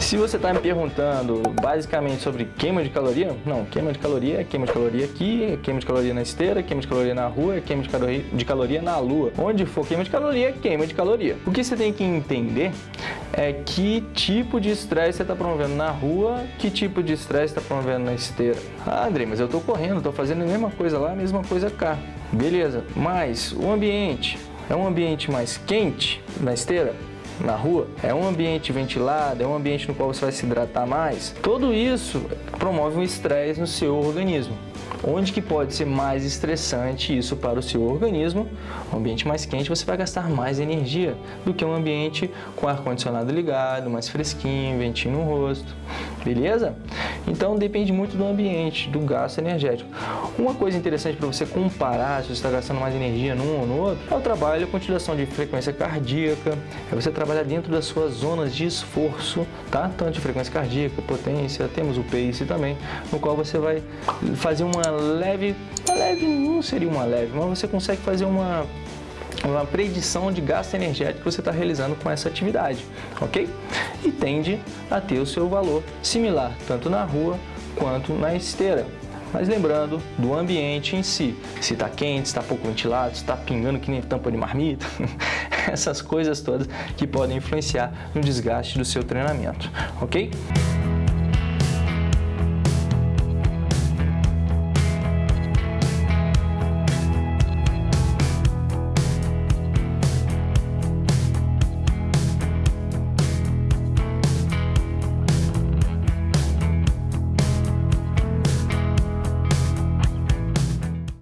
Se você está me perguntando basicamente sobre queima de caloria, não, queima de caloria é queima de caloria aqui, é queima de caloria na esteira, queima de caloria na rua, é queima de caloria, de caloria na lua. Onde for queima de caloria, é queima de caloria. O que você tem que entender é que tipo de estresse você está promovendo na rua, que tipo de estresse está promovendo na esteira. Ah, André, mas eu estou correndo, estou fazendo a mesma coisa lá, a mesma coisa cá. Beleza, mas o ambiente é um ambiente mais quente na esteira? Na rua, é um ambiente ventilado, é um ambiente no qual você vai se hidratar mais, tudo isso promove um estresse no seu organismo. Onde que pode ser mais estressante isso para o seu organismo? Um ambiente mais quente você vai gastar mais energia do que um ambiente com ar-condicionado ligado, mais fresquinho, ventinho no rosto, beleza? Então depende muito do ambiente, do gasto energético. Uma coisa interessante para você comparar se você está gastando mais energia num ou no outro é o trabalho com utilização de frequência cardíaca, é você trabalhar dentro das suas zonas de esforço, tá? Tanto de frequência cardíaca, potência, temos o pace também, no qual você vai fazer uma leve, uma leve não seria uma leve, mas você consegue fazer uma uma predição de gasto energético que você está realizando com essa atividade, ok? E tende a ter o seu valor similar, tanto na rua quanto na esteira. Mas lembrando do ambiente em si, se está quente, se está pouco ventilado, se está pingando que nem tampa de marmita, essas coisas todas que podem influenciar no desgaste do seu treinamento, ok?